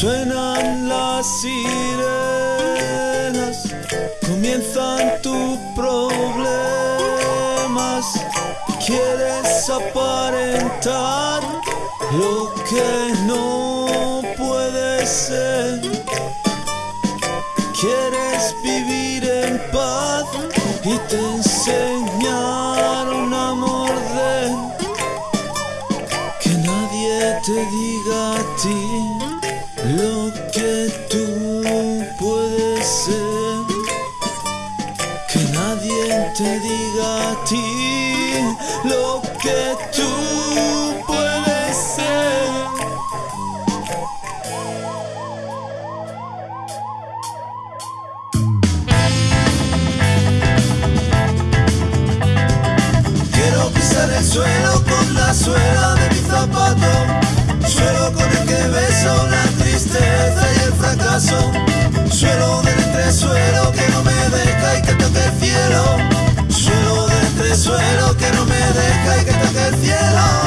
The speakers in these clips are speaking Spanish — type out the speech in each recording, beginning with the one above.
Suenan las sirenas, comienzan tus problemas. Quieres aparentar lo que no puede ser. Quieres vivir en paz y te enseñaron. te diga a ti lo que tú puedes ser. Que nadie te diga a ti lo que tú puedes ser. Quiero pisar el suelo con la suela de mi zapato. dejes que te cielo.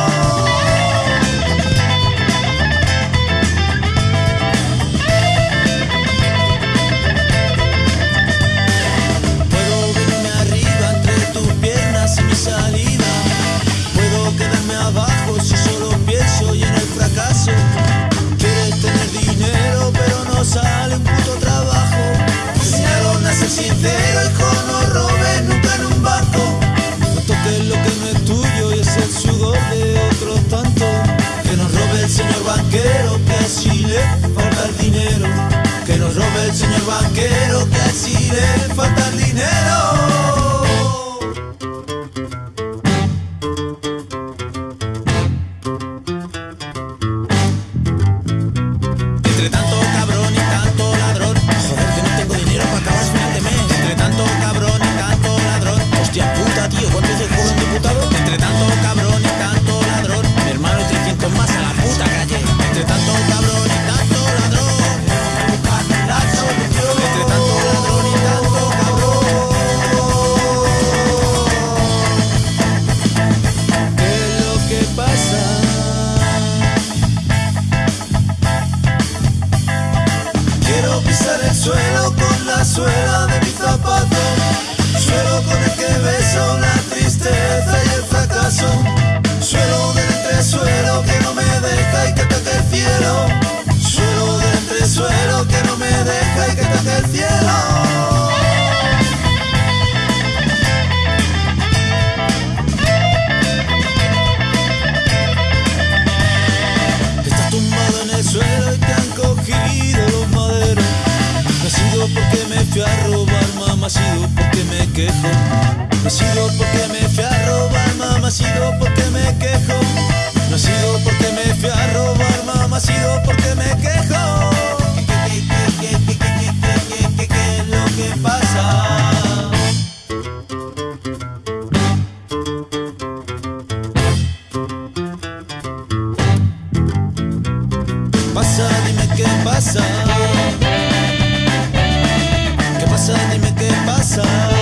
suelo con la suela No sigo porque me fui a robar, mamá, sigo porque me quejo. No sigo porque me fui a robar, mamá, sigo porque me quejo. ¿Qué, qué, qué, qué es lo que pasa? Pasa, dime qué pasa. ¿Qué pasa? Dime qué pasa.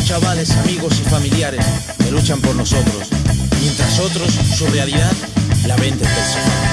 chavales, amigos y familiares que luchan por nosotros, mientras otros su realidad la venden del